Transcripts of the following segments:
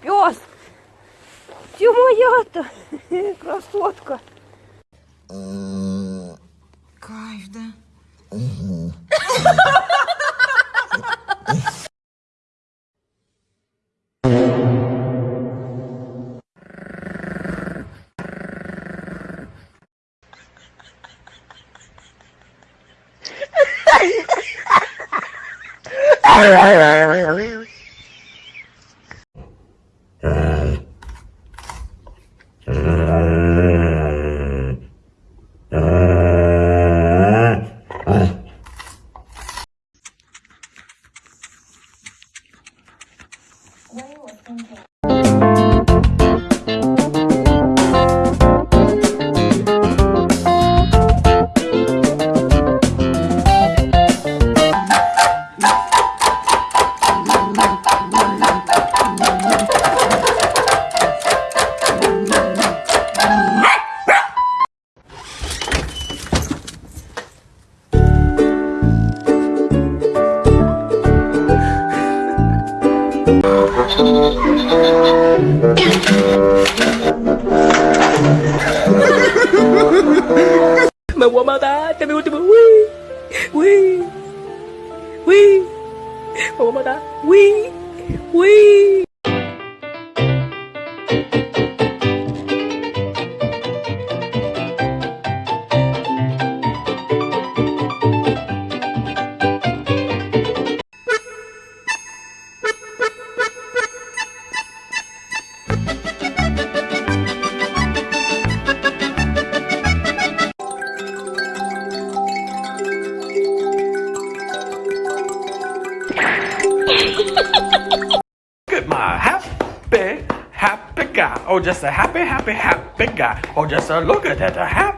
пес. Ты моя-то красотка. Кайф, да? 么么哒，咱们都都喂，喂，喂，么么哒，喂，喂。Just a happy, happy, happy guy. or just a look at that, a happy.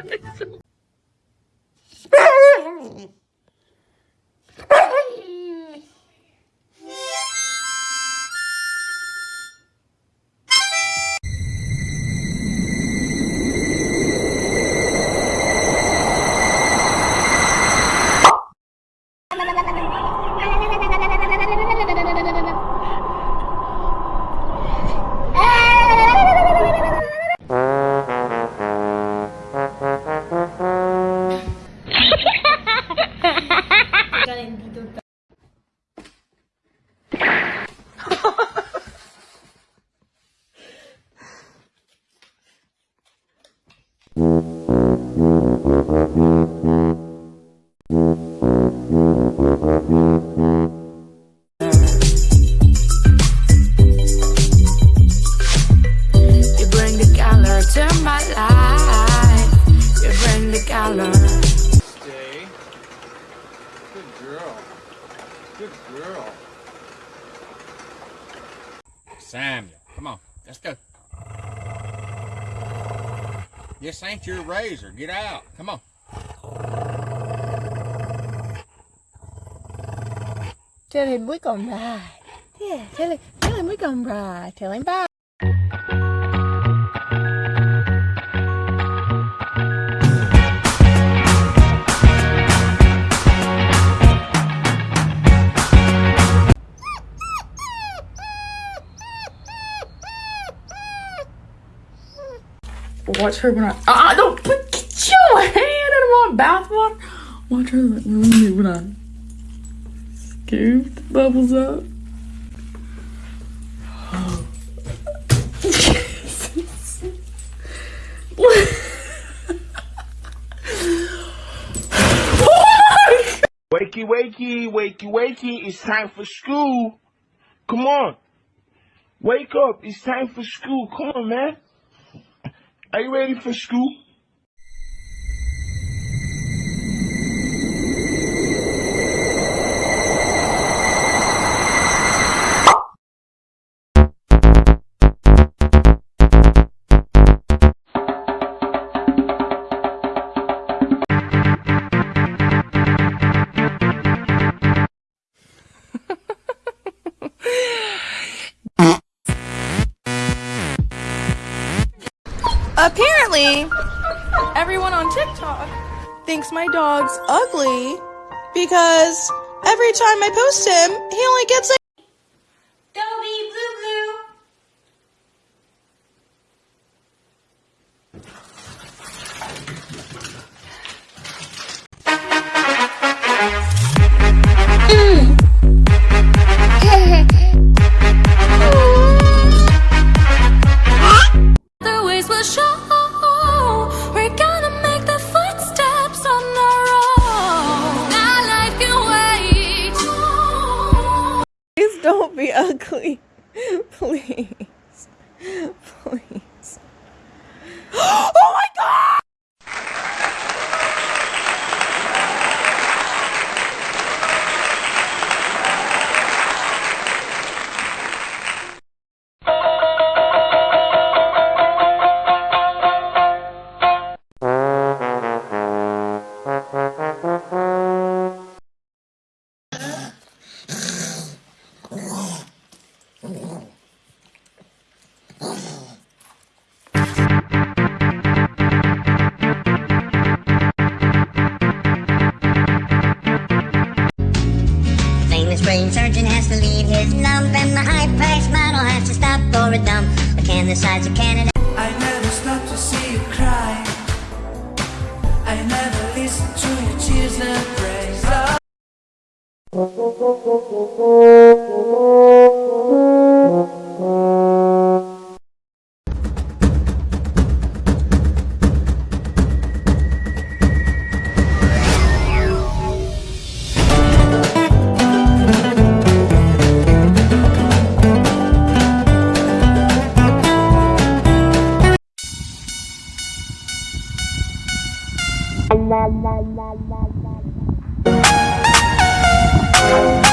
guys. Girl. Good girl. Samuel, come on, let's go. This ain't your razor. Get out. Come on. Tell him we're gonna ride. Yeah, tell him, tell him we're gonna ride. Tell him bye. Watch her when I. Ah, don't put get your hand in my mouth. Watch, her when I. scooped bubbles up. Wakey, wakey, wakey, wakey. It's time for school. Come on. Wake up. It's time for school. Come on, man. Are you ready for school? Everyone on TikTok thinks my dog's ugly because every time I post him, he only gets can Thank